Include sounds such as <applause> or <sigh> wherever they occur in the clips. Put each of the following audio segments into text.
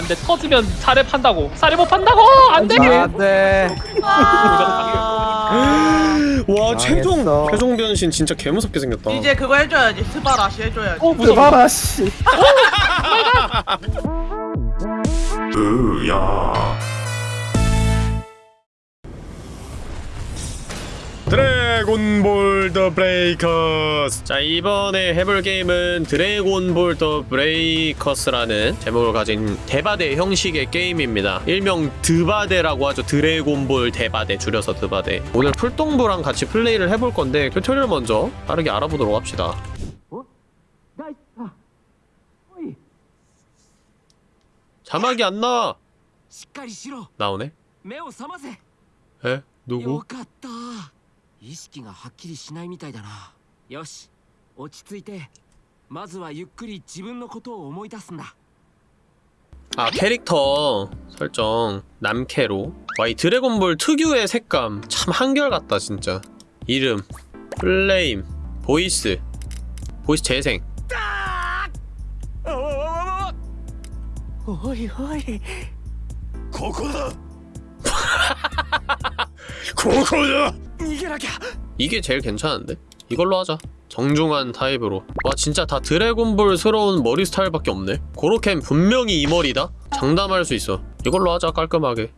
안돼. 터지면 사례 판다고. 사례 못 판다고! 안돼! 안돼 와 최종 망했어. 최종 변신 진짜 개무섭게 생겼다. 이제 그거 해줘야지. 素晴らし 해줘야지. 어 무서워. 봐라 씨 드래곤볼 더 브레이커스 자 이번에 해볼 게임은 드래곤볼 더 브레이커스라는 제목을 가진 대바대 형식의 게임입니다 일명 드바대라고 하죠 드래곤볼 대바대 줄여서 드바대 오늘 풀동부랑 같이 플레이를 해볼 건데 튜토리얼 먼저 빠르게 알아보도록 합시다 자막이 안 나와 나오네? 에? 누구? かった意識がはっきりしないみたいだなよし落ち着いてまずはゆっくり自分のことを思い出すんだ 아 캐릭터 설정 남캐로 와 이 드래곤볼 특유의 색감 참 한결같다 진짜 이름 플레임 보이스 보이스 재생 おいおいここだ <laughs> ここだ! 이게 라기야 이게 제일 괜찮은데? 이걸로 하자. 정중한 타입으로. 와 진짜 다 드래곤볼스러운 머리 스타일밖에 없네. 고로켄 분명히 이 머리다? 장담할 수 있어. 이걸로 하자 깔끔하게.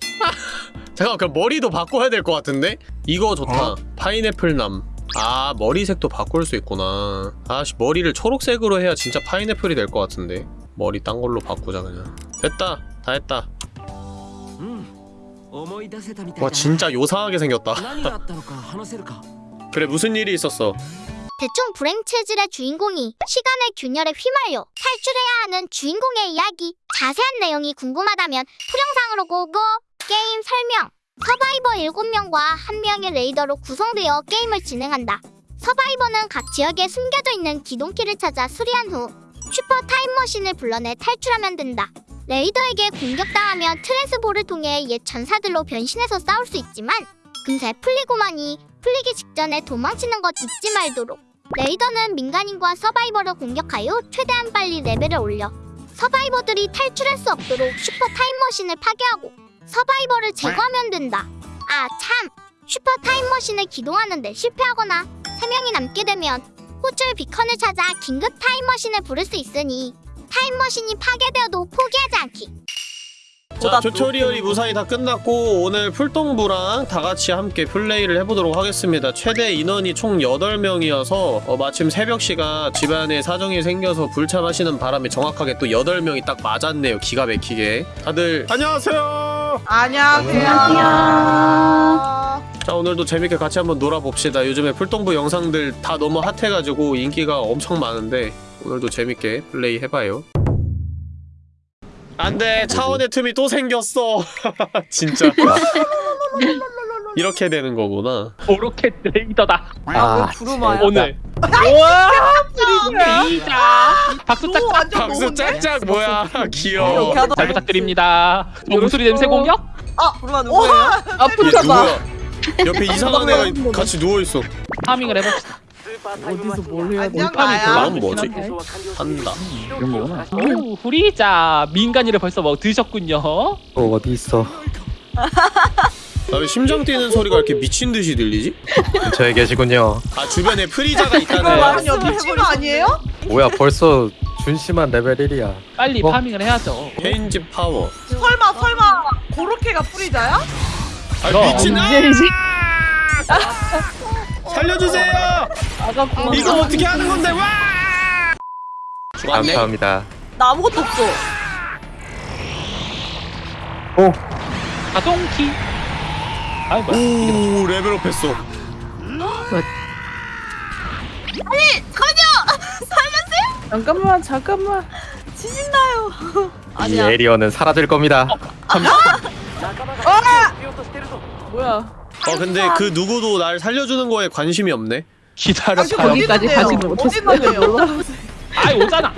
<laughs> 잠깐 그럼 머리도 바꿔야 될 것 같은데? 이거 좋다. 어? 파인애플남. 아 머리색도 바꿀 수 있구나. 아씨 머리를 초록색으로 해야 진짜 파인애플이 될 것 같은데. 머리 딴 걸로 바꾸자 그냥. 됐다. 다 했다. 와 진짜 요상하게 생겼다. <laughs> 그래 무슨 일이 있었어? 대충 불행 체질의 주인공이 시간의 균열에 휘말려 탈출해야 하는 주인공의 이야기. 자세한 내용이 궁금하다면 풀영상으로 go go 게임 설명. survivor 7명과 1명의 raider로 구성되어 게임을 진행한다. survivor는 각 지역에 숨겨져 있는 기동키를 찾아 수리한 후 슈퍼 타임머신을 불러내 탈출하면 된다. raider에게 공격당하면 트랜스볼을 통해 옛 전사들로 변신해서 싸울 수 있지만 금세 풀리고만이 풀리기 직전에 도망치는 것 잊지 말도록. raider는 민간인과 survivor를 공격하여 최대한 빨리 레벨을 올려 survivor들이 탈출할 수 없도록 슈퍼 타임머신을 파괴하고 survivor를 제거하면 된다. 아 참! 슈퍼 타임머신을 기동하는데 실패하거나 3명이 남게 되면 호출 비컨을 찾아 긴급 타임머신을 부를 수 있으니 타임머신이 파괴되어도 포기하지 않기. 자 튜토리얼이 무사히 다 끝났고 오늘 풀동부랑 다같이 함께 플레이를 해보도록 하겠습니다. 최대 인원이 총 8명이어서 어, 마침 새벽시가 집안에 사정이 생겨서 불참하시는 바람에 정확하게 또 8명이 딱 맞았네요 기가 막히게. 다들 안녕하세요. 안녕하세요. 자 오늘도 재밌게 같이 한번 놀아봅시다. 요즘에 풀동부 영상들 다 너무 핫해가지고 인기가 엄청 많은데 오늘도 재밌게 플레이 해봐요. 안돼 차원의 틈이 또 생겼어. <laughs> 진짜. 이렇게 되는 거구나. 오로켓 레이더다. 아 부르마야? 오늘. 우와! 레이자 박수 너 짝짝. 박수? 짝짝 뭐야. 귀여워. 하다 잘 부탁드립니다. 정수리 냄새 공격? 아 부르마 누구예요? 얘 누구야? 옆에 이상한 애가 같이 누워있어. 파밍을 해봅시다 어디서 뭘 해야 돼 안녕 파밍 나야 다음 뭐지? 한다 이런 거구나 오 후리자 민간인을 벌써 뭐 드셨군요 어 어디 있어 <laughs> 나왜 심장 뛰는 소리가 이렇게 미친 듯이 들리지? <laughs> 근처에 계시군요. 아 주변에 프리자가 <laughs> 있다네 완전 미친 거 아니에요? 뭐야 벌써 준심한 레벨 1이야. 빨리 어? farming을 해야죠 change power 설마 설마 고로케가 프리자야? 아 미친 아! 살려주세요! 이거 어떻게 하는 건데? 와! 죽었네? 감사합니다. 나 아무것도 없어. 자동키. 아이 뭐야. 이게 오 레벨업 했어. 잠깐만 잠깐만 이 에리어는 사라질 겁니다. 뭐야 어 근데 그 누구도 날 살려주는 거에 관심이 없네. 기다려 봐요 거기까지 가지는 어디 못했어요. <laughs> 아이 오잖아.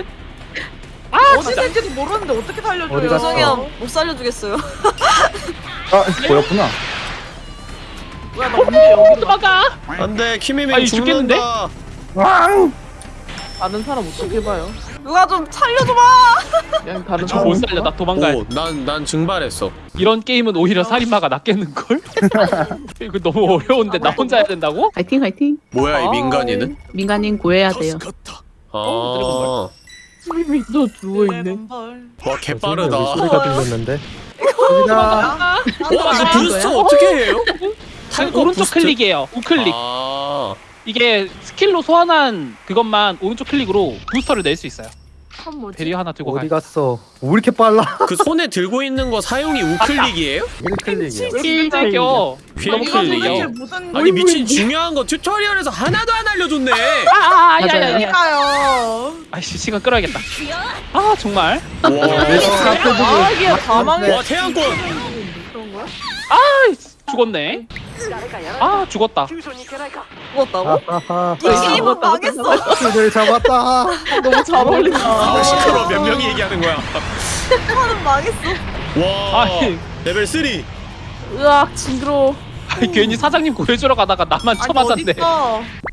어디 있는지도 모르는데 어떻게 어디 살려줘요? 죄송해요. 못 살려주겠어요. 아 보였구나. 뭐야 나 언제 여기로 가? 도망가 안돼 키미미 죽겠는데? 죽는다. 왕! 아는 사람 어떻게 봐요 누가 좀 살려줘봐. 그냥 다른 저 못 살려 나 도망가야 돼. 오, 난, 난 증발했어. 이런 게임은 오히려 살인마가 낫겠는걸? <laughs> 이거 너무 어려운데 나 혼자 해야 된다고? 화이팅 화이팅. 뭐야, 이 아, 민간인은? 민간인 구해야 돼요. 아, 스미미 또 누워 있네. 레몬벌. 와, 개빠르다. 소리가 들렸는데. 여기다. 어, 이거 부스트 어떻게 해요? 탈거 오른쪽? 클릭이에요. 우클릭. 아, 이게 스킬로 소환한 그것만 오른쪽 클릭으로 부스터를 낼 수 있어요. 참 뭐지? 대리 하나 들고 어디 가. 갔어? 왜 이렇게 빨라? <laughs> 그 손에 들고 있는 거 사용이 우클릭이에요? 1클릭이야. 킬킬겨. 너무 힐 이거 도대체 클릭이요. 무슨 아니 미친 중요한 거 튜토리얼에서 하나도 안 알려줬네. 아야야야. 일인가요? 아이씨 시간 끌어야겠다. 아 정말. 와, 아 망해. 와 태양권. 아 죽었네. 아 죽었다. 죽었다고? 하하하. 이 게임은 망했어. 그들 잡았다. 너무 잘 어울린다. 시끄러 몇 명이 얘기하는 거야. 하는 망했어. 와 아니. 레벨 3. 으악 징그러. 아니, 괜히 사장님 구해주러 가다가 나만 쳐맞았네.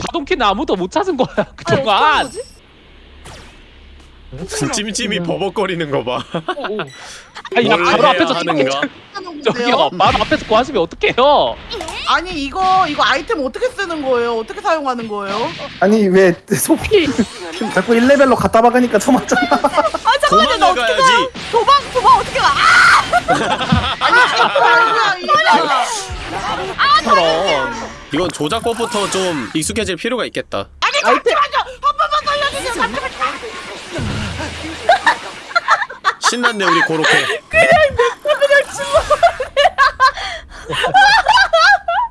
가동키는 아무도 못 찾은 거야 그동안. 거지? 찜찜이 버벅거리는 거 봐. <laughs> 아니 야뭘 바로 앞에서 하는가? 저기요 건데요? 바로 앞에서 구하시면 어떡해요? 아니 이거 이거 아이템 어떻게 쓰는 거예요? 어떻게 사용하는 거예요? 아니 왜 소피 자꾸 1레벨로 갖다 박으니까 저 맞잖아. 아 잠깐만요 나 어떻게. 가? 도망 도망 어떻게 가? <laughs> 아! 아니 이거 아니야 이거. 저런. 이건 조작법부터 좀 익숙해질 필요가 있겠다. 아니 잠시만요 한 번만 살려주세요. 잠시만. 신났네 우리 고로케.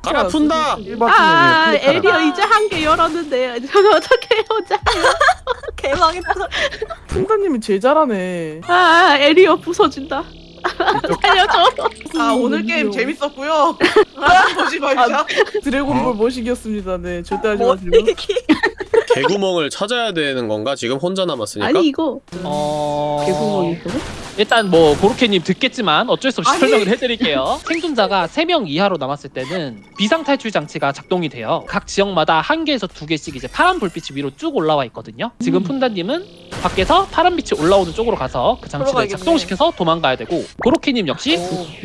가라 푼다. 아 에리어 이제 한 개 열었는데 저는 어떻게 혼자? <laughs> 개망했다. 풍다님이 제일 잘하네. 아 에리어 부서진다. <laughs> 살려줘. 아 오늘 게임 재밌었고요. <laughs> 아, 보지 말자. 드래곤볼 모시기였습니다. 네 절대 하지 뭐 마시고. 개구멍을 찾아야 되는 건가? 지금 혼자 남았으니까. 아니 이거 어. 개구멍이 있어? 일단 뭐 고로케님 듣겠지만 어쩔 수 없이 아니. 설명을 해드릴게요. 생존자가 3명 이하로 남았을 때는 비상 탈출 장치가 작동이 돼요. 각 지역마다 한 개에서 두 개씩 이제 파란 불빛이 위로 쭉 올라와 있거든요. 지금 푼다님은 밖에서 파란 빛이 올라오는 쪽으로 가서 그 장치를. 작동시켜서 도망가야 되고 고로케님 역시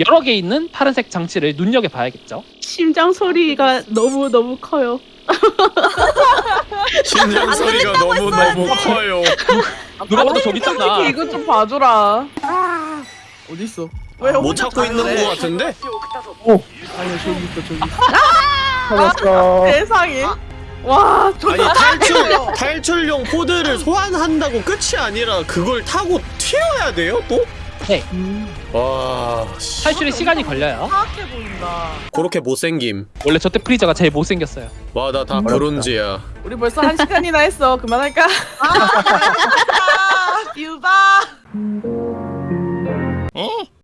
여러 개 있는 파란색 장치를 눈여겨 봐야겠죠. 심장 소리가 너무 너무 커요. <laughs> 심장 소리가 너무 너무 커요. 누가 봐도 저기 있잖아. 이거 좀 봐줘라. 어디 있어? 왜못 찾고 있는 거 같은데? 아니야 저기 있어 저기. 찾았어. 세상에. 와 저. 아니 탈출 탈출용 코드를 소환한다고 끝이 아니라 그걸 타고 튀어야 돼요 또? 네. 와 씨. 탈출에 시간이 걸려요. 사악해 보인다. 그렇게 못생김. 원래 저때 프리저가 제일 못생겼어요. 와 나다 어렵다. 브론즈야. 우리 벌써 한 시간이나 했어. 그만할까? 아, 유바.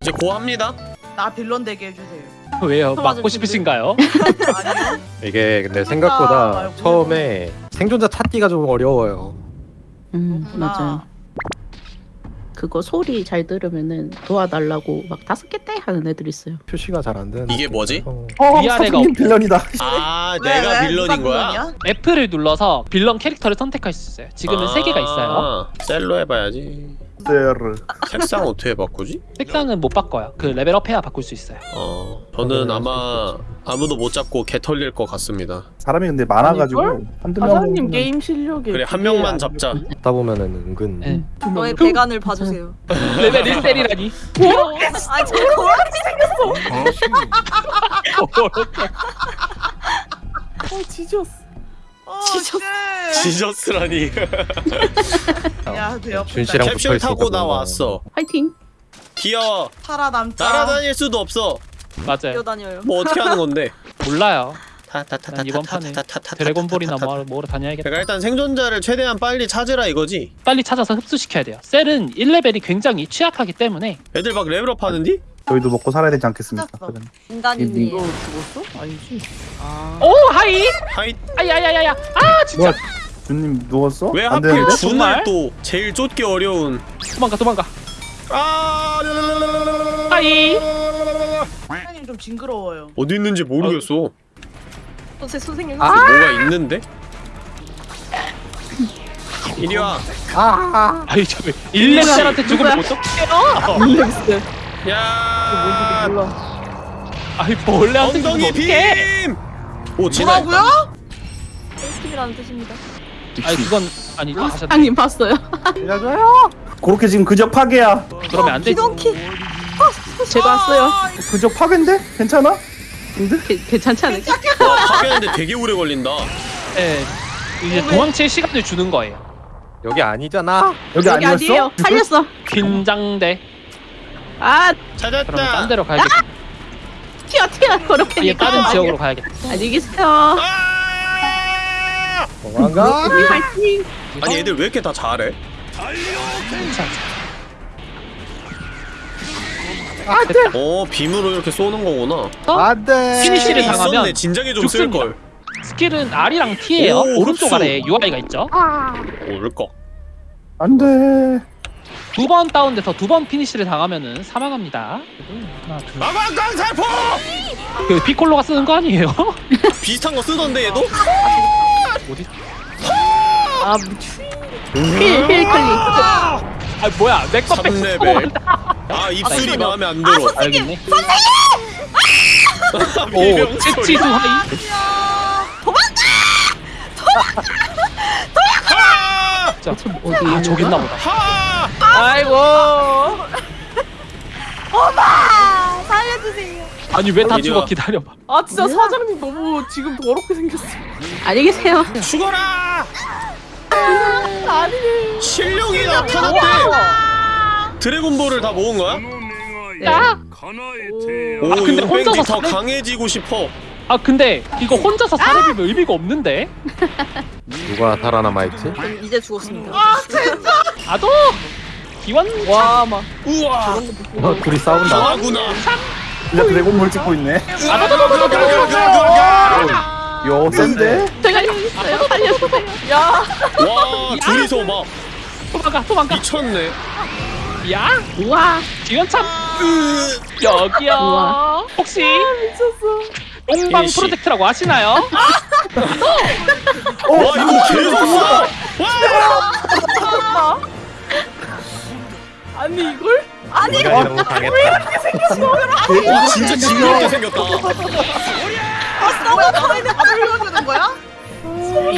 이제 고합니다. 나 빌런 되게 해주세요. 왜요? 맞고 싶으신가요? 아니요. 이게 근데 생각보다. 처음에 생존자 찾기가 좀 어려워요. 음 그렇구나. 맞아요. 그거 소리 잘 들으면은 도와달라고 막 다섯 개떼 하는 애들 있어요. 표시가 잘 안 되는. 이게 뭐지? 어. 어, 위아래가. 빌런이다. 아 <laughs> 왜, 내가 왜? 빌런인 거야? 빌런이야? F를 눌러서 빌런 캐릭터를 선택할 수 있어요. 지금은 세 개가 있어요. 아, 셀로 해봐야지. 세르. 색상 어떻게 바꾸지? 색상은 못 바꿔요. 그 레벨업해야 바꿀 수 있어요. 어 저는 아마 아무도 못 잡고 개 털릴 것 같습니다. 사람이 근데 많아가지고 아닐걸? 한두 명. 사장님 게임 실력이 그래 한 명만 잡자. 듣다 보면은 은근. 네. 너의 배관을 봐주세요. <laughs> 레벨 1셀이라니. 아, 저 고양이 어 지졌어. 어, 지졌어. Shit. Jesus 라니. <laughs> 야, 대엽. 준 씨랑 붙어 캡슐 타고 나 뭔가. 왔어. 화이팅. 귀여워. 살아남자. 날아다닐 수도 없어. 맞아요. 뛰어다녀요. 뭐 어떻게 하는 건데? <laughs> 몰라요. 타타타타. 난 이번 판에 드래곤볼이나 뭐 뭐로 다녀야겠다. 그러니까 일단 생존자를 최대한 빨리 찾으라 이거지. 빨리 찾아서 흡수시켜야 돼요. 셀은 1레벨이 굉장히 취약하기 때문에 애들 막 레벨업 하는디? 저희도 먹고 살아야 되지 않겠습니까? 찾았어. 사장님. 인간이니. 너 죽었어? 아니지. 아. 오 hi hi 아야야야야 아 진짜 뭐야? 준님 누웠어? 왜 안 하필 되는데? 준을? 또 제일 쫓기 어려운 도망가 도망가 아 hi 사장님 좀 징그러워요. 어디 있는지 모르겠어. 제 선생님. 뭐가 있는데? 이리 와. 아 아이 저 1렙셀한테 죽으면 어떡해요? relax. 야. 뭔지도 몰라. 아이 벌레한테 죽으면 엉덩이 어떡해? 빔. 오 진아. 뭐라고요? 꿀팁이라는 뜻입니다. 아니 그건 아니 하셨 사장님 봤어요? 알려줘요 그렇게 지금 그저 파괴야 그러면 안 되지. 기동키. 제가 왔어요. 그저 파괴인데? 괜찮아? 게- 괜찮지 않을까? 와 파괴하는데 되게 오래 걸린다. 네, 이제 도망칠 시간을 주는 거예요. 여기 아니잖아. 여기, 여기 아니었어? 아니에요. 살렸어. 긴장돼. 아 그러면 딴 찾았다. 데로 가야겠다. 튀어 튀어 그렇게. 아예 다른 지역으로 가야겠다. 안녕히 계세요. 아! 도망가. 우리 화이팅. 아니 애들 왜 이렇게 다 잘해? 어 빔으로 이렇게 쏘는 거구나. 안돼. finish를 있었네. 당하면 진작에 좀 쓸 걸. 스킬은 R이랑 T예요. 오, 오른쪽 흡수. 아래에 UI가 있죠. 오를 거. 안돼 두 번 다운돼서 두 번 피니쉬를 당하면은 사망합니다. 하나, 둘. 아광광 살포! 그 피콜로가 쓰는 거 아니에요? <laughs> 비슷한 거 쓰던데 얘도? 어디? 아 힐 힐 클릭. 아 뭐야? 맥거 백 3레벨. 아 입술이 이거. 마음에 안 들어. 알겠네. 오, 오, 채치수 하이. 하! 자, 어디 아 저기 있나 보다. 하! 아이고. 엄마 살려주세요. 아니 왜 다 이리 죽어 와. 기다려봐. 아 진짜 사장님 너무 지금 더럽게 생겼어. 안녕히 계세요. 죽어라! 아니네. 실력이 나타났대. 드래곤볼을 다 모은 거야? 야. 오, 아, 근데 이거 혼자서 더 강해지고 싶어. 아 근데 이거 혼자서 사례비면 의미가 없는데? 누가 살아남아 있지? 이제 죽었습니다. 아도 기원 와 막. 우와! 어, 둘이 싸운다. 강하구나. 진짜 드래곤볼 찍고 있네! 요 센데? 제가 있어요. 살려주세요. 야. 와, 둘이서 막 도망가 도망가. 미쳤네. 야 우와. 기원참 으, 여기요. 혹시 미쳤어. 똥방 일시. 프로젝트라고 아시나요? <laughs> 와, 이거 계속 쏴! <laughs> 아니 이걸? 우리가 너무 당했다. 와, 진짜 징그럽게 생겼다. 뭐야 너희들 밥을 이어주는 거야?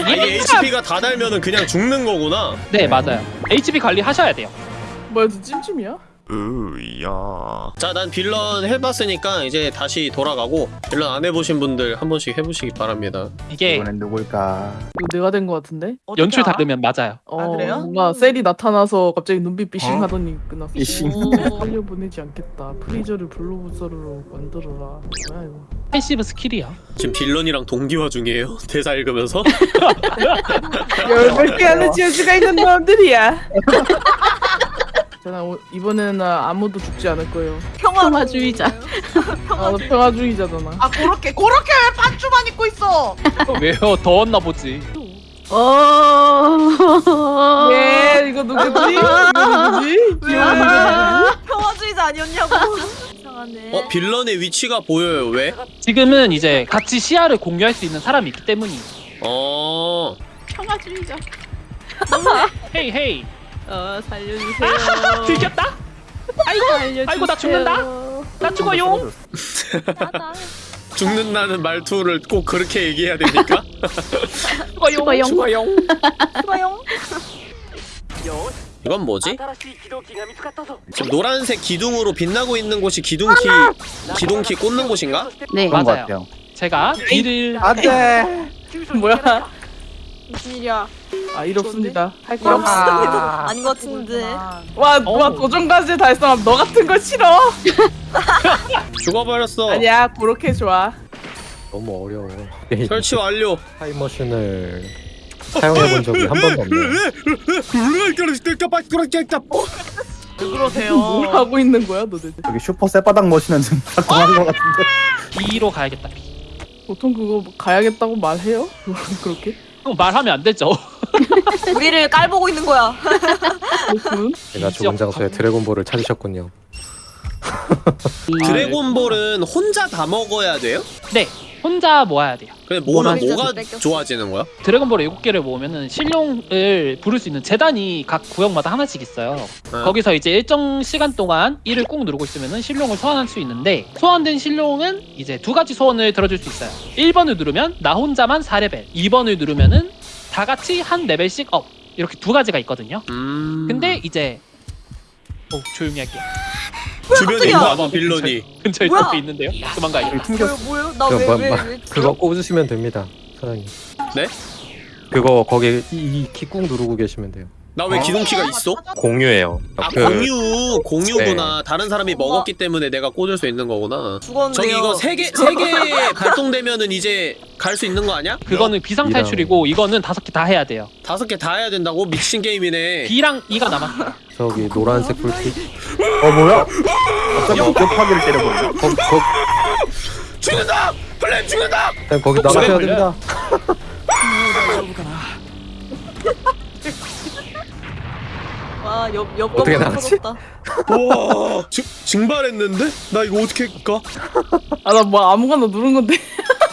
아니, HP가 다 달면은 그냥 죽는 거구나. 네 맞아요. HB 관리 하셔야 돼요. 뭐야 저 찜찜이야? 으야. 자, 난 빌런 해봤으니까 이제 다시 돌아가고 빌런 안 해보신 분들 한 번씩 해보시기 바랍니다. 이게 이번엔 누굴까 이거 내가 된거 같은데? 연출 다르면 맞아요. 어, 그래요? 뭔가 셀이 나타나서 갑자기 눈빛 비싱 하더니 끝났어. 비싱. 살려 보내지 않겠다. 프리저를 블루부서로 만들어라. 뭐야 이거? Passive 스킬이요. 지금 빌런이랑 동기화 중이에요. <laughs> 대사 읽으면서. <laughs> 열몇 개 하는 지어주가 있는 놈들이야. <laughs> 오- 이번에는 아무도 죽지 않을 거예요. 평화주의자. 아, 나 평화주의자잖아. 아 그렇게 그렇게 왜 반주만 입고 있어? 왜요? 더웠나 보지. 어. 예, 이거 누구지? 누구지? 귀여운 누구지? 평화주의자 아니었냐고. 이상하네. 어, 빌런의 위치가 보여요. 왜? 지금은 이제 같이 시야를 공유할 수 있는 사람이 있기 때문이. 어. 평화주의자. 헤이 헤이. 어 살려주세요. <laughs> 들켰다? 아이고 살려주세요. 아이고, 나 죽는다. 나 <laughs> 죽어요. 죽는다는 말투를 꼭 그렇게 얘기해야 됩니까? <laughs> 죽어요. 죽어요. 좋아요. 이건 뭐지? 지금 노란색 기둥으로 빛나고 있는 곳이 기둥키 기둥키 꽂는 곳인가? 네. 맞아요. 같아요 제가 일을 안돼 뭐야? 무슨 일이야? 아, 일 없습니다. 할일거 없습니다. 아닌 것 같은데. 와, 와 어우. 도전까지 달성함. 너 같은 거 싫어. <laughs> 죽어버렸어. 아니야, 그렇게 좋아. 너무 어려워. <laughs> 설치 완료. 타임머신을 사용해 본 적이 한 번도 없네. <laughs> 왜 그러세요? 뭘 하고 있는 거야, 너네들? 저기 슈퍼 쇠바닥 머신은 좀 작동한 것 같은데 B로 가야겠다. 보통 그거 가야겠다고 말해요? 그렇게? 그럼 말하면 안 되죠. <laughs> 우리를 깔보고 있는 거야. <laughs> 제가 죽은 장소에 드래곤볼을 찾으셨군요. 드래곤볼은 혼자 다 먹어야 돼요? 네. 혼자 모아야 돼요. 근데 모으면 뭐가 뭐가 뺏겼어? 좋아지는 거야? 드래곤볼 7개를 모으면은 신룡을 부를 수 있는 재단이 각 구역마다 하나씩 있어요. 네. 거기서 이제 일정 시간 동안 이를 꾹 누르고 있으면은 신룡을 소환할 수 있는데 소환된 신룡은 이제 두 가지 소원을 들어줄 수 있어요. 1번을 누르면 나 혼자만 4레벨, 2번을 누르면은 다 같이 한 레벨씩 업. 이렇게 두 가지가 있거든요. 음. 근데 이제 오 조용히 할게요. 주변에 깜짝이야. 있나봐 빌런이. 근처에 뭐야? 또 있는데요. 도망가야겠다. 뭐요 뭐요? 나그왜 뭐- 왜 뭐- 왜? 그거 꽂으시면 됩니다 사장님 네? 그거 거기 E키 꾹 누르고 계시면 돼요 나 왜 기동키가 있어? 공유예요 아 그- 공유 공유구나. 다른 사람이 먹었기 때문에 내가 꽂을 수 있는 거구나. 죽었는데요. 저기 이거 세 개 세 개 <laughs> 발동되면은 이제 갈 수 있는 거 아니야? 그거는 비상 이랑- 탈출이고 이거는 다섯 개 다 해야 돼요. 다섯 개 다 해야 된다고 미친 게임이네. B랑 E가 남았어요. 저기 노란색 불빛 어 뭐야? 갑자기 역파기를 때려버려. 거, 거, 죽는다! 플랜 죽는다! 그냥 거기 어, 나가셔야 그래, 됩니다 <laughs> 와 옆 옆 어떻게 건물 나가지? 와 증, 증발했는데? 나 이거 어떻게 가? <laughs> 아나 뭐 아무거나 누른 건데.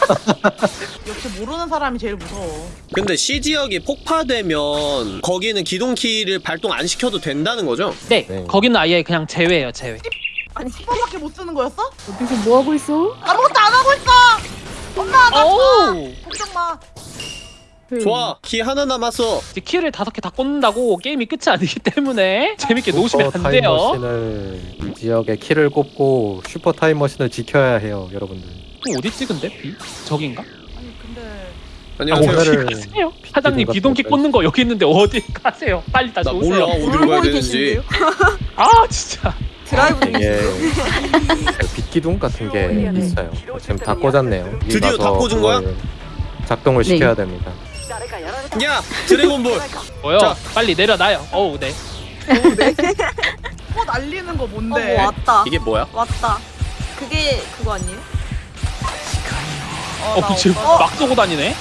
<laughs> 역시 모르는 사람이 제일 무서워. 근데 C 지역이 폭파되면 거기는 기동키를 발동 안 시켜도 된다는 거죠? 네, 네. 거기는 아예 그냥 제외예요, 제외. 아니 10번밖에 못 쓰는 거였어? 어디서 뭐 하고 있어? 아무것도 안 하고 있어. 엄마 나 오! 걱정 마. 좋아 키 하나 남았어 이제 키를 다섯 개 다 꽂는다고 게임이 끝이 아니기 때문에 <laughs> 재밌게 놓으시면 슈퍼 안 돼요. 타임머신을 이 지역에 키를 꼽고 슈퍼 타임머신을 지켜야 해요 여러분들 또 어디 찍은데? B? 저긴가? 아니 근데 안녕하세요 오늘은 가세요. 사장님 거 꽂는 거 여기 있는데 어디 <laughs> 가세요? 빨리 다시 나 오세요. 몰라 어디로 가야 되는지 계신데요? 아 진짜. 드라이브 이게 중이시죠? 그 빛기둥 같은 게 있어요 지금 다 꽂았네요 드디어 다 꽂은 거야? 작동을 네. 시켜야 됩니다 야 드래곤볼 뭐요? 자. 빨리 내려놔요. 어우 네. 뭐 날리는 <laughs> 거어 뭔데? 뭐 왔다. 이게 뭐야? 왔다. 그게 그거 아니에요? 어, 나 지금 오빠- 막 쏘고 다니네.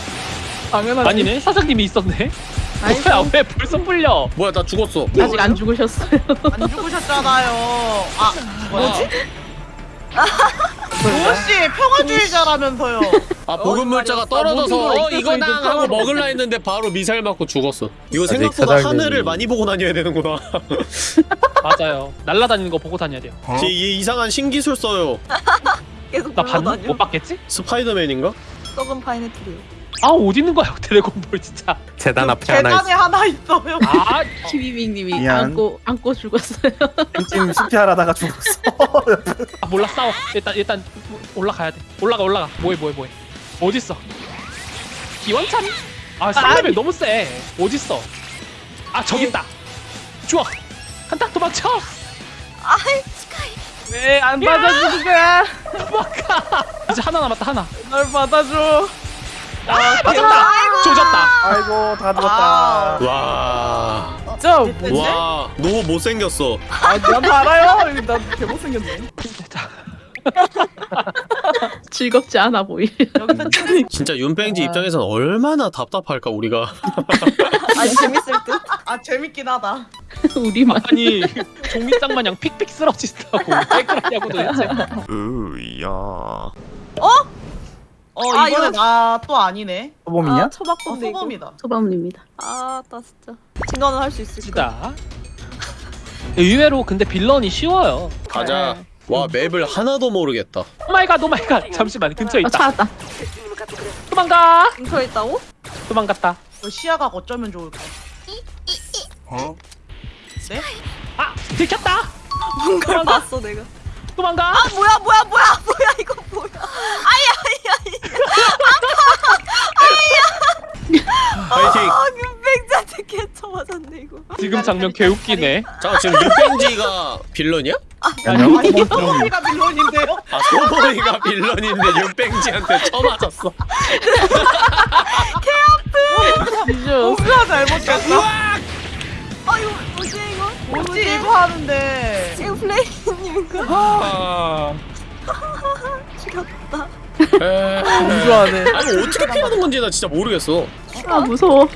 당연하지. 아니네. 사장님이 있었네. 아이고. 뭐야 왜 벌써 풀려? 뭐야 나 죽었어 아직 안 죽으셨어요 안 죽으셨잖아요. 아 뭐지? 도씨 평화주의자라면서요. 아 보급물자가 떨어져서 어 이거당 하고 먹을라 했는데 바로 미사일 맞고 죽었어 이거 생각보다 하늘을 많이 보고 다녀야 되는구나 <laughs> 맞아요. 날라다니는 거 보고 다녀야 돼요. 쟤 이- 이상한 신기술 써요 계속 나 봤나? 못 봤겠지? 스파이더맨인가? 썩은 파인애플이요. 아 어디 있는 거야 <laughs> 드래곤볼 진짜. 재단 앞에 하나 있어 계단에 하나 있어요. 아 키비빅님이 미안. 안고 안고 죽었어요. 찜 하다가 죽었어. 아, 몰라 싸워. 일단 일단 올라가야 돼. 올라가 올라가. 뭐해 뭐해 뭐해. 어딨어? 기원참 아 3레벨 너무 세. 어딨어? 아 저기 있다. 좋아 간다 도망쳐. 아이 왜안 받아주는 거야? 도망가. 이제 하나 남았다 하나. 날 받아줘. 아 맞았다 조졌다 아이고 다 아. 죽었다. 와... 진짜? 와... 너무 못생겼어 아, 난 알아요. 개못생겼네. 자, <laughs> 즐겁지 않아 보이 진짜 윤뺑지 입장에선 얼마나 답답할까 우리가 아니 재밌을 듯. 아 재밌긴 하다. 우리만 아니 종이장 마냥 픽픽 쓰러지다고 왜 그러냐고 도대체 으야 어 아, 이번에 이거- 나또 아니네. 소범이냐? 아어 초밥건데 이거. 소범이다. 소방입니다 아 나 진짜. 진거는 할수 있을까? 진짜 의외로 근데 빌런이 쉬워요 가자 와 맵을 하나도 모르겠다 오마이갓 오마이갓 잠시만 근처에 아 있다 찾았다 도망가 근처에 있다고? 도망갔다 너 시야가 어쩌면 좋을까? 네? 아 들켰다 뭔가를 봤어 내가. 도망가 아 뭐야 뭐야 뭐야 뭐야 이거 뭐야? 파이팅 아 윤백자한테 개쳐 맞았네 이거. 지금 장면 개웃기네 잠깐 지금 윤뺑지가 빌런이야? 안녕. 아니 소범이가 빌런인데요? 아 소범이가 빌런인데 윤뺑지한테 쳐맞았어 진짜 누가 잘못했어? 아 이거 뭐지 이거? 뭐지 이거 하는데 이거 플레이님인가? 아 <laughs> 죽였다. 에... 좋아하네. 아니 어떻게 피하는 건지 나 진짜 모르겠어 아 무서워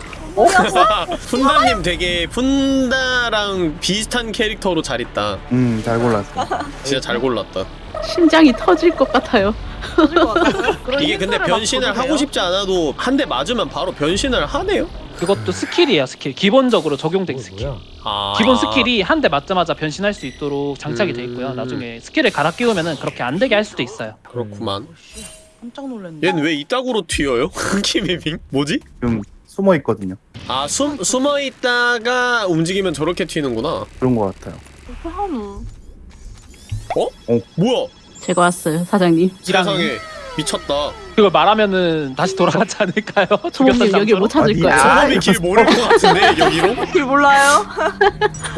푼다님 <laughs> 되게 푼다랑 비슷한 캐릭터로 잘 있다 음 잘 골랐어. <laughs> 진짜 잘 골랐다 심장이 터질 것 같아요 터질 것 <laughs> 이게 근데 변신을 하고? 싶지 않아도 한 대 맞으면 바로 변신을 하네요. 그것도 스킬이에요 스킬 기본적으로 적용된 어, 스킬? 아. 기본 스킬이 한 대 맞자마자 변신할 수 있도록 장착이 돼 있고요 음. 나중에 스킬을 갈아 끼우면은 그렇게 안 되게 할 수도 있어요 그렇구만. 깜짝 놀랐네. 얘는 왜 이따구로 튀어요? <laughs> 키미빙? 뭐지? 지금 숨어 있거든요. 아 숨, 숨어 있다가 움직이면 저렇게 튀는구나. 그런 것 같아요. 한우. 뭐야? 제가 왔어요 사장님. 세상에 미쳤다. 그걸 말하면은 다시 돌아가지 않을까요? <laughs> 소범님 여기 못 찾을 거야. 아, 소범이 길 모를 것 같은데 여기로? <laughs> 길 몰라요?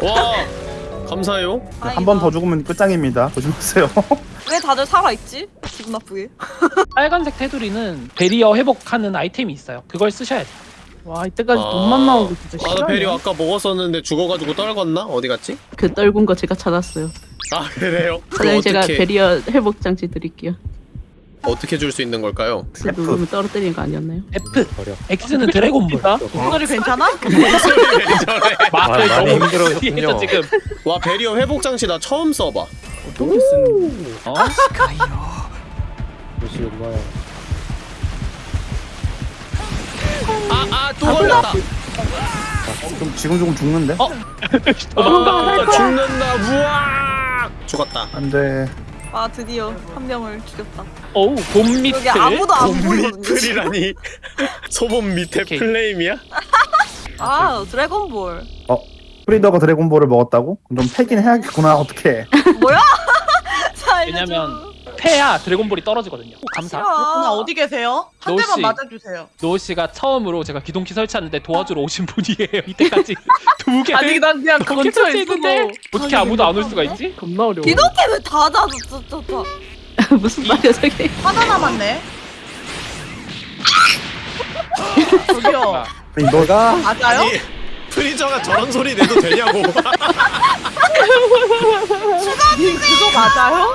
와 감사해요. 한 번 더 죽으면 끝장입니다. 조심하세요. <laughs> 왜 다들 살아있지? 기분 나쁘게. <laughs> 빨간색 테두리는 베리어 회복하는 아이템이 있어요 그걸 쓰셔야 돼요 와 이때까지 아. 돈만 나오고 진짜 아, 나 베리 싫어요. 아까 먹었었는데 죽어가지고 떨궜나? 어디 갔지? 그 떨군 거 제가 찾았어요. 아 그래요? 사장님 제가 어떻게 베리어 회복 장치 드릴게요. 어떻게 줄 수 있는 걸까요? 누르면 떨어뜨리는 거 아니었나요? F 버려. X는 드래곤볼 목소리 괜찮아? <laughs> 아, 많이 너무 힘들어졌군요. 뒤에서 지금 와 베리어 회복 장치 나 처음 써봐. 어떻게 쓰는 어? 역시 엄마야. 아아또 걸렸다. 좀 지금 조금 죽는데? 어? 아 죽는다. 우와 죽었다. 안 돼. 아 드디어 한 명을 죽였다. 어우 곰 밑을 여기 아무도 안 보이거든요. <laughs> 소범 밑에 오케이. 플레임이야? <laughs> 아 드래곤볼. 프리더가 드래곤볼을 먹었다고? 그럼 좀 패긴 해야겠구나. 어떻게? 뭐야? <laughs> 왜냐면 패야 드래곤볼이 떨어지거든요 감사 싫어. 어디 계세요? 한노 대만 씨. 맞아주세요. 노우 씨가 처음으로 제가 기동키 설치하는데 도와주러 오신 분이에요 <laughs> 이때까지 두 개 아니 난 그냥 근처에 있어도 어떻게 아무도 안 올 수가 있지? 겁나 어려워. 기동키는 다 꽂았어. 진짜. <laughs> 무슨 말이야 저게? 하나 남았네. 저기요. 아니, 너가 맞아요? 프리저가 저런 소리 내도 되냐고. 님 그거 맞아요?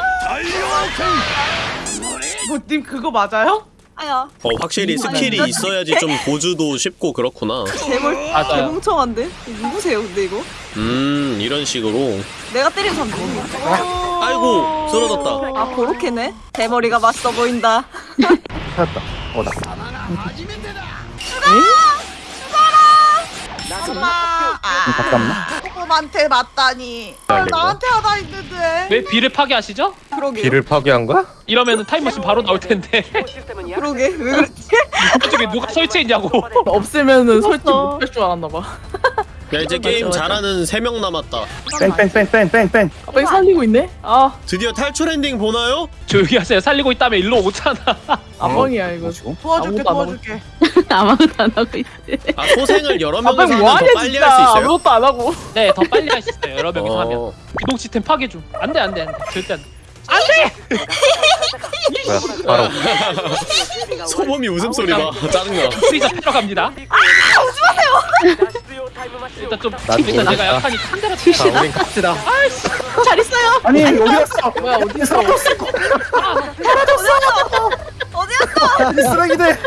뭐님 그거 맞아요? 아야. 어 확실히 skill이 있어야지 좀 보주도 쉽고 그렇구나. 괴물 맞아요 개멍청한데? 누구세요 근데 이거? 음 이런 식으로. 내가 때린 사람 누구야? 아이고 쓰러졌다. 아 그렇게네? 대머리가 맛있어 보인다. 찾았다. 어나. 엄마. 아. 가깝나? 소금한테 맞다니. 아, 나한테 하나 있는데. 왜 비를 파괴하시죠? 그러게. 길을 파괴한 거야? 이러면 타임머신 바로 나올 텐데 그러게. 왜 그랬지? <laughs> 저쪽에 누가 설치했냐고 없으면은 설치 못할 줄 알았나 봐. <laughs> 야 이제 게임 맞아. 잘하는 세명 남았다. 뺑뺑뺑뺑뺑뺑뺑. 갑자기 살리고 있네? 아 드디어 탈출 엔딩 보나요? 조용히 하세요 살리고 있다며 일로 오잖아 아뻥이야 이거. 도와줄게 도와줄게. <laughs> 아무것도 안 하고 있대. 아 소생을 여러 명이서 하면 더 빨리. 할 수 있어요? 아무것도 안 하고. 네 더 빨리 할 수 있어요 여러 명이서 하면 어. 기동 시스템 파괴 중 안돼 안돼 안돼 절대 안돼 뭐야? 바로 소범이 웃음소리 봐. 짜증나. 프리저 패러 갑니다 일단 좀난 일단 모르겠다. 내가 약하니까 한 대로 자, 우린 갑시다. 잘 있어요. 아니 여기 갔어. 뭐야 어디서? 어디였어? 쓰레기들.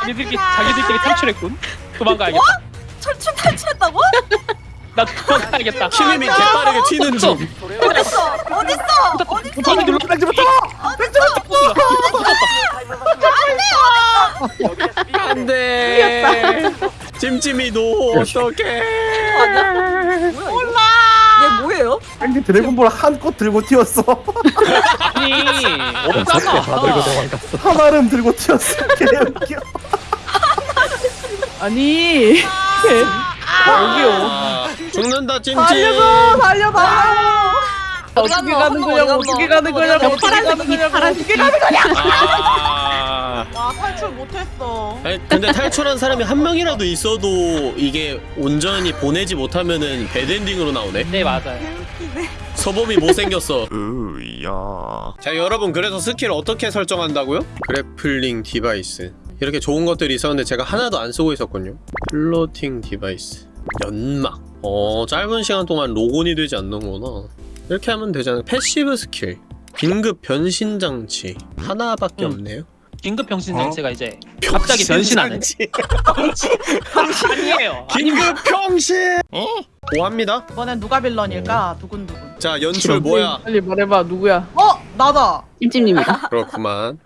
자기들끼리 자기들끼리 탈출했군 도망가야겠다 철출 탈출했다고? 나 도망가야겠다 <laughs> 키미미 개빠르게 튀는 중. 어딨어? 어딨어? 어딨어? 저기 눌러 뺑지부터. 안돼. 찜찜이 너 어떡해. 몰라. 얘 뭐예요? 뺑지 드래곤볼 한꽃 들고 튀었어. 아니 다 들고 없잖아 도망갔어. 하나름 들고 튀었어. 개웃겨. 아니 여기요. 아, 죽는다 찜찜. 살려줘 살려줘. 어디 어떻게? 가는 거냐고 어디 어떻게? 가는 거냐고 어떻게 가는 거냐고. 어떻게 가는 거냐고. 아. 와 탈출 못했어. 아니, 근데 탈출한 사람이 한 명이라도 있어도 이게 온전히 보내지 못하면은 배드엔딩으로 나오네. 네 맞아요 서범이 못생겼어. <laughs> 으야. 자 여러분 그래서 스킬 어떻게 설정한다고요? grappling device. 이렇게 좋은 것들이 있었는데 제가 하나도 안 쓰고 있었군요. floating device. 연막. 어 짧은 시간 동안 lock-on이 되지 않는구나. 이렇게 하면 되잖아요. passive skill. 긴급 변신 장치. 하나밖에 음. 없네요. 긴급 병신 장치가 이제 갑자기 변신하는. <laughs> 아니에요 긴급 병신. 뭐 합니다. 이번엔 누가 villain일까? 두근두근. 자 연출 뭐야? 빨리 말해봐 누구야? 어 나다. 찜찜님이다. <laughs> 그렇구만.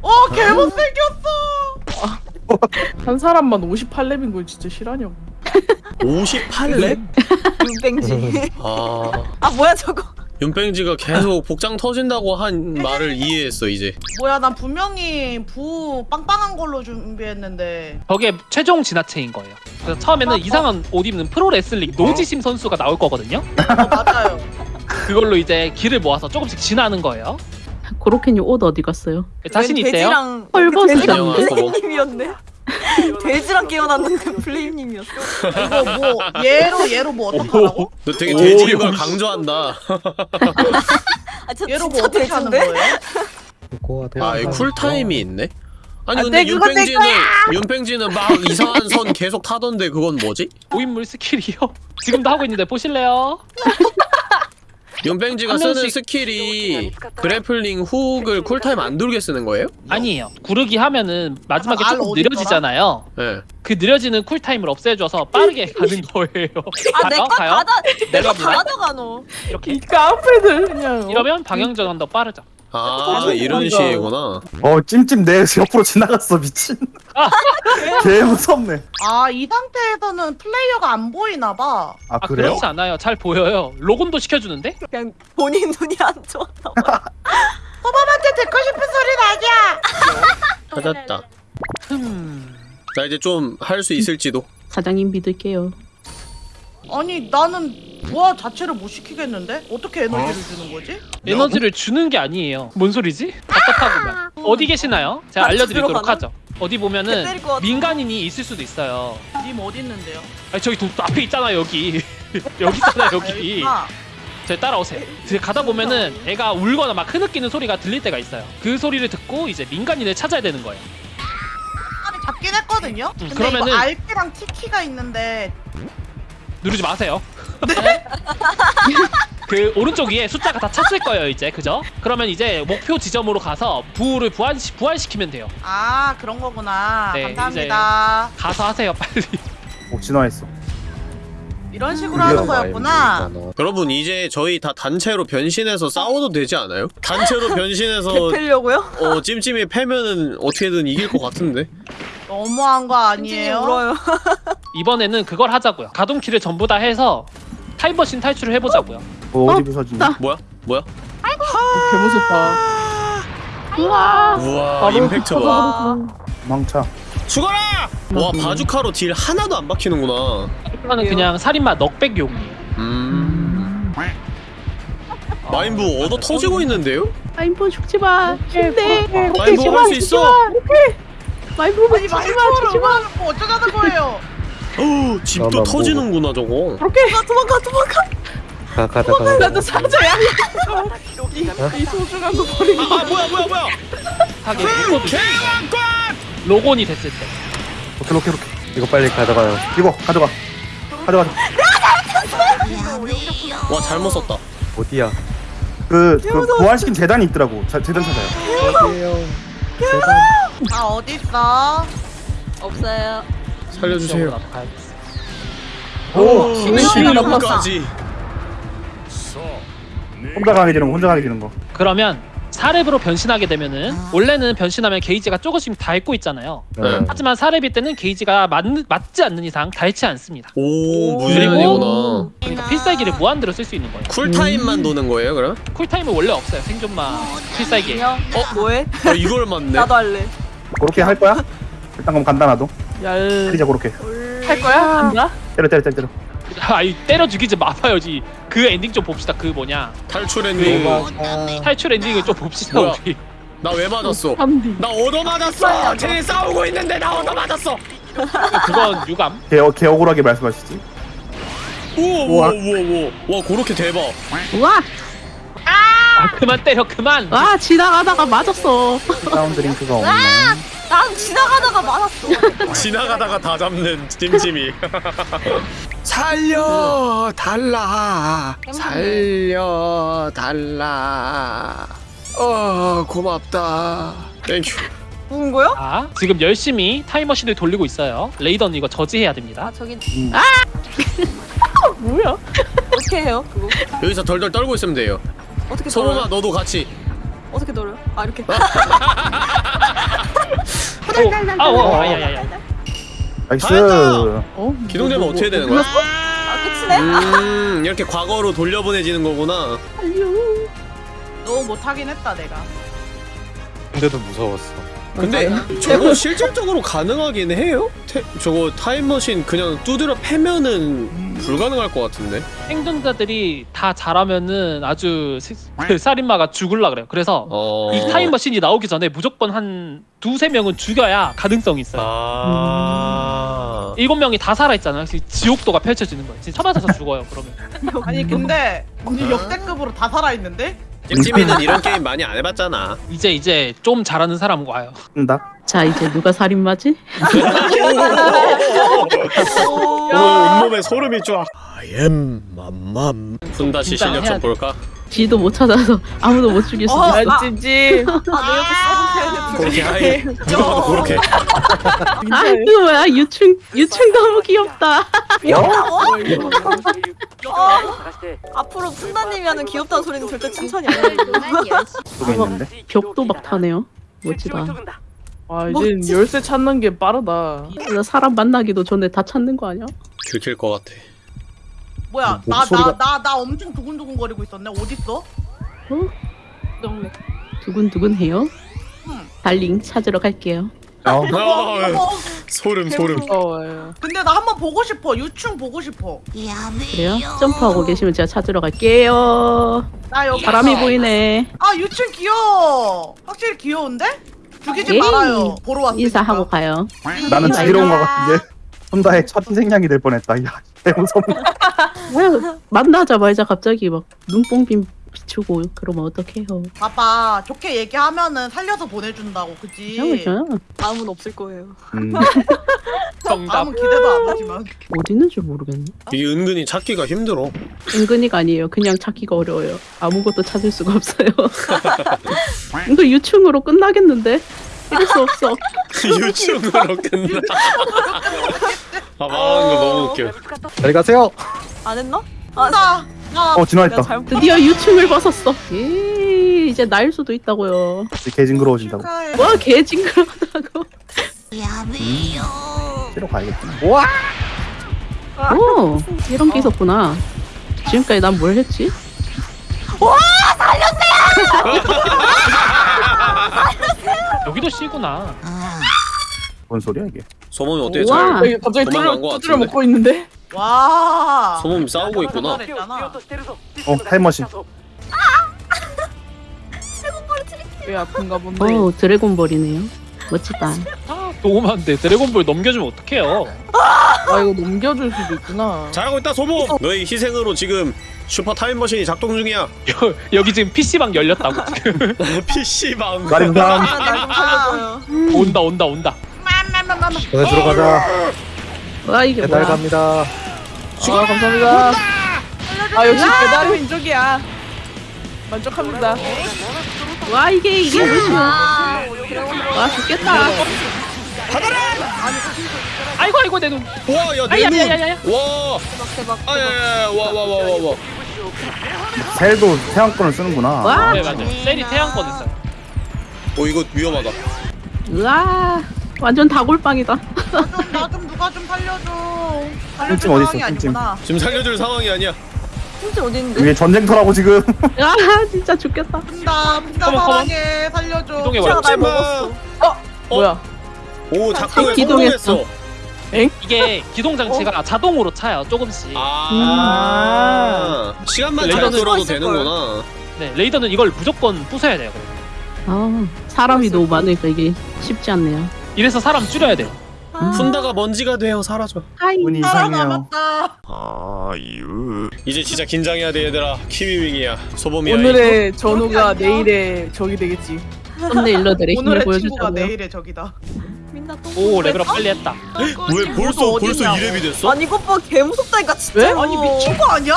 어 개못생겼어. 한 사람만 58렙인 걸 진짜 싫어하냐고. 58렙? <laughs> 윤뱅지. 아. 아 뭐야 저거. 윤뺑지가 계속 복장 터진다고 한 말을 이해했어 이제. 뭐야 난 분명히 부 빵빵한 걸로 준비했는데. 저게 최종 진화체인 거예요. 그래서 처음에는 이상한 옷 입는 프로레슬링 노지심 선수가 나올 거거든요. 어 맞아요. 그걸로 이제 길을 모아서 조금씩 진화하는 거예요. 고로케님 옷 어디 갔어요? 자신 있대요? 헐벗으셨는데? 안녕하세요. 님이었네. <laughs> 돼지랑 깨어났는데 <laughs> 플레임님이었어. 이거 뭐 얘로 얘로 뭐 어떡하라고? 너 되게 오, 돼지인 걸. 강조한다. <laughs> 아, 얘로 뭐 어떻게 하는 거예요? 아, 이 cool time이 있네? 아니 아, 근데 네, 윤팽지는 윤팽지는 막 이상한 선 계속 타던데 그건 뭐지? 고인물 skill이요. 지금도 하고 있는데 보실래요? 윤팽지가 한 쓰는 명씩. skill이 grappling hook을 cool time 안 돌게 쓰는 거예요? 아니에요. 구르기 하면은 마지막에 알 조금 느려지잖아요. 네. 그 느려지는 cool time을 없애줘서 빠르게 <laughs> 가는 거예요. 가요? 가요? 내려갑니다. 가져가노. 이렇게 이 깡패들 그냥. 어? 이러면 방향 전환도 빠르죠. 아 이런 맞아. 식이구나. 어 찜찜 내 옆으로 지나갔어 미친. <laughs> 개 무섭네. 아 이 상태에서는 플레이어가 안 보이나 봐. 아 아 그래요? 그렇지 않아요. 잘 보여요. 로건도 시켜주는데? 그냥 본인 눈이 안 좋았나 봐. <laughs> 소범한테 듣고 싶은 소리 나냐? 찾았다. 흠. 나 이제 좀 할 수 있을지도. 사장님 믿을게요. 아니 나는 부하 자체를 못 시키겠는데? 어떻게 에너지를 주는 거지? 에너지를 주는 게 아니에요. 뭔 소리지? 답답하구만. <laughs> 어디 계시나요? 제가 알려드리도록 들어가나? 하죠. 어디 보면은. 민간인이 있을 수도 있어요. 님 어디 있는데요? 아니 저기 도, 앞에 있잖아 <laughs> 여기. 여기 있잖아 여기. 아, 저 따라오세요. 이제 가다 보면은 애가 울거나 막 흐느끼는 소리가 들릴 때가 있어요. 그 소리를 듣고 이제 민간인을 찾아야 되는 거예요. 아니 잡긴 했거든요. 음, 근데 그러면은- 이거 RP랑 TT가 있는데 누르지 마세요. <laughs> <laughs> 그 오른쪽 위에 숫자가 다 찼을 거예요 이제 그죠? 그러면 이제 목표 지점으로 가서 부를 부활 부활시키면 돼요. 아 그런 거구나. 네, 감사합니다. 가서 하세요 빨리. 오 진화했어. 이런 식으로 하는 거였구나. 여러분 이제 저희 다 단체로 변신해서 싸워도 되지 않아요? 단체로 <laughs> 변신해서 려고요 어 찜찜이 패면은 어떻게든 이길 것 같은데. 너무한 거 아니에요? 울어요. <laughs> 이번에는 그걸 하자고요. 가동키를 전부 다 해서 타임머신 탈출을 해보자고요. 뭐 어디 부서지니? 나- 뭐야? 뭐야? 개 무섭다. 우와. 우와 임팩트 봐. 망차. 죽어라! 와 바주카로 deal 하나도 안 박히는구나. 이거는 그냥 살인마 knockback용이에요. 음. 마인부 얻어 터지고 있는데요? 마인부 죽지 마. 힘내. 마인부 할수 있어. 마인부 아니 죽지 마. 죽지 마이크로 마. 뭐 어쩌자는 거예요? 어, 집도 나만 터지는구나 저거. 도망가 도망가 도망가. 가 가자 가자. 나도 사자야. 이, 이 소중한 거 버리고. 아 뭐야 뭐야 뭐야? 하게 됐거든요. 로곤이 됐을 때. 오케이 오케이 오케이. 이거 빨리 가져가요. 이거 가져가. 가져가. 와 잘못 썼다. 어디야? 그, 그 부활시킨 재단이 있더라고. 자, 재단 찾아요. 어디에요? 아 어디 있어? 없어요. 살려주세요. 오, 신문까지. 혼자 가게 되는 거, 혼자 가게 되는 거. 그러면 사렙으로 변신하게 되면은 원래는 변신하면 게이지가 조금씩 닳고 있잖아요. 네. 하지만 사렙일 때는 게이지가 맞, 맞지 않는 이상 닳지 않습니다. 오 무제한이구나. 그러니까 필살기를 무한대로 쓸 수 있는 거예요. 쿨타임만 도는 거예요 그럼? 쿨타임은 원래 없어요. 생존만 필살기. 어 뭐해? 어 이걸 맞네. 할래. 그렇게 할 거야? 일단 그럼 간다 나도. 얄. 때리자 그렇게. 할 거야? 간다? 때려 때려 때려 때려. 아이 때려 죽이지 마봐요지. 그 엔딩 좀 봅시다. 그 뭐냐 탈출 엔딩. 탈출 엔딩을 좀 봅시다 뭐야? 우리. 나 왜 맞았어? 한디. 나 얻어 맞았어. 쟤네 싸우고 있는데 나 얻어 맞았어. 그건 유감. 개, 개 억울하게 말씀하시지. 오오오오와 그렇게 대박. 우와. 아 그만 때려 그만. 아 지나가다가 맞았 어. 다운 드링크가 없네. 난 지나가다가 맞았어. <laughs> 지나가다가 다 잡는 찜찜이. <laughs> 살려 달라. 살려 달라. 어 고맙다. Thank you. 누군 거요? 아 지금 열심히 타임머신을 돌리고 있어요. raider는 이거 저지해야 됩니다. 저기 <laughs> 뭐야? 어떻게 해요? 그거? 여기서 덜덜 떨고 있으면 돼요. 어떻게 돌아요? 너도 같이 어떻게 돌아요? 아 이렇게. 아, 어, 아야 야 야. Nice. 잘했다. 어? 기동되면 뭐, 어떻게 뭐, 되는 거야? 아 끝이네. 음 이렇게 과거로 돌려보내지는 거구나 너무 못하긴 했다 내가. 근데도 무서웠어. 근데 저거 실질적으로 가능하긴 해요? 태, 저거 타임머신 그냥 두드려 패면은 불가능할 것 같은데 생존자들이 다 잘하면은 아주 시- 그 살인마가 죽을라 그래요. 그래서 어... 이 타임머신이 나오기 전에 무조건 한 두세 명은 죽여야 가능성이 있어요. 아... 일곱 명이 다 살아있잖아요. 그래서 지옥도가 펼쳐지는 거예요. 진짜 쳐맞아서 죽어요. 그러면. 아니 근데 이제 역대급으로 다 살아 있는데? 찜찜이는 이런 게임 많이 안 해봤잖아 이제 이제 좀 잘하는 사람 와요. 나 자 이제 누가 살인마지? 오, 온몸에 소름이 쫙 I am 맘맘 푼다시 진짜 실력 해야 좀 돼. 볼까? 지도 못 찾아서 아무도 못 죽일 수 어, 있어. 아 찜찜. 아내 옆에 그렇게 하이 누가 봐도 그렇게 아 이거 뭐야 유충 유충 너무 귀엽다. 앞으로 푼다님이 하는 귀엽다는 소리는 절대 칭찬이 있는데. 벽도 막 타네요. 멋지다. 아 이제 열쇠 찾는 게 빠르다. 나 사람 만나기도 전에 다 찾는 거 아니야? 들킬 것 같아 뭐야 뭐, 나나나 목소리가- 나나 엄청 두근두근 거리고 있었네. 어딨어? 두근두근 해요. 달링 찾으러 갈게요. 어. 아, 소름 소름 무서워요. 근데 나 한번 보고 싶어. 유충 보고 싶어. 그래요? 점프하고 계시면 제가 찾으러 갈게요. 나 여기 바람이. 보이네. 아 유충 귀여워. 확실히 귀여운데? 죽이지 에이. 말아요. 보러 왔으니까. 인사하고 가요. 나는 죽이러 온 것 같은데. 혼다의 첫 희생양이 될 뻔했다. 야, 개 무섭네. <laughs> 뭐야, 만나자마자 갑자기 막 눈뽕빔 비추고 그러면 어떡해요. 봐봐 좋게 얘기하면은 살려서 보내준다고 그지? 그죠? 다음은 없을 거예요. 음. <laughs> 정답. 다음은 기대도 안 하지만 어디 있는 줄 모르겠네. 이게 은근히 찾기가 힘들어 은근히가 아니에요. 그냥 찾기가 어려워요. 아무것도 찾을 수가 없어요. <laughs> 이거 유충으로 끝나겠는데? 이럴 수 없어. <laughs> 유충으로 끝나 아 말하는 거 너무 웃겨 잘 가세요. 안 했나? 아, 나 나. 어 진화했다. 잘못. 드디어 유충을 벗었어. 예, 이제 날 수도 있다고요. 개 징그러워진다고. 와, 개 징그러다고. 치러 가야겠구나. 오, 이런 게 있었구나. 지금까지 난 뭘 했지? <laughs> 여기도 C구나. 뭔 소리야 이게? 소몸이 어때? 우와. 잘 여기 갑자기 도망간 뚫려 것 뚫려 같은데? 먹고 있는데. 와. 소몸이 싸우고 있구나 잘했잖아. 어 타임머신. <laughs> 왜 아픈가 본데. 오, 드래곤볼이네요. 멋지다. 도움한데 드래곤볼 넘겨주면 어떡해요? 아 이거 넘겨줄 수도 있구나. 잘하고 있다 소몸 너의 희생으로 지금 슈퍼 타임머신이 작동 중이야 여, 여기 지금 PC방 열렸다고 <laughs> 지금. PC방 나림상. 날좀 살려줘요. 온다 온다 온다. 맘맘맘맘. 보내주러 가자. 와, 이게 배달 뭐야. 갑니다. 아 감사합니다. 아 역시 배달의 민족이야. 만족합니다. 와, 이게, 이게 무슨. 아, 와, 죽겠다. 아이고 아이고 내 눈. 와 야내눈와 아야야야야. 대박 대박. 아 야 야 야 와 와 와 와 와 셀도 태양권을 쓰는구나. 와, 네 맞아요. 셀이 태양권 있어요. 어 이거 위험하다 우와. 완전 다골빵이다. 나 좀 누가 좀 살려줘. 살려줄 찜찜 어디 있어, 상황이 찜찜. 아니구나. 지금 살려줄 상황이 아니야 진짜 어디 있는데? 위에 전쟁터라고 지금. <laughs> 아, 진짜 죽겠다. 푼다 푼다 컴온, 컴온. 사랑해 살려줘. 이동해 제가 봐. 날 먹었어. 뭐야? 오 작동을 기동했어. 성공했어 이게 기동 장치가 자동으로 차요 조금씩. 아 시간만 잘 레이더는 끌어도 있을 되는구나 네 raider는 이걸 무조건 부숴야 돼요. 아, 사람이 너무 많으니까 이게 쉽지 않네요. 이래서 사람 줄여야 돼요. 푼다가 먼지가 되어 사라져 하이. 운이 이상해요. 살아남았다. 이제 진짜 긴장해야 돼 얘들아 키위윙이야 소범이야 오늘의 전우가 내일의 적이 되겠지. thumbnailer들의 힘을 오늘의 친구가 보여주자고요. 내일의 적이다. 오 level up 빨리 했다. 왜 벌써 벌써 2렙이 됐어? 아니 이것 봐 개 무섭다니까 진짜. 왜? 아니 미친 거 아니야?